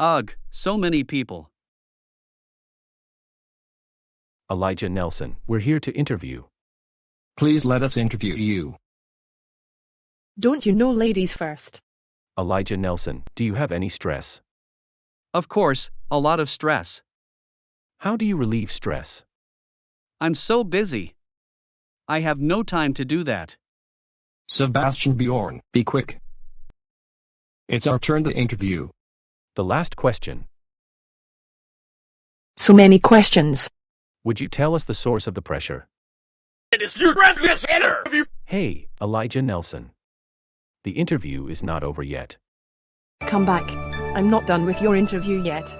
Ugh, so many people. Elijah Nelson, we're here to interview. Please let us interview you. Don't you know ladies first? Elijah Nelson, do you have any stress? Of course, a lot of stress. How do you relieve stress? I'm so busy. I have no time to do that. Sebastian Bjorn, be quick. It's our turn to interview. The last question. So many questions. Would you tell us the source of the pressure? It is your grandest interview. Hey, Elijah Nelson. The interview is not over yet. Come back. I'm not done with your interview yet.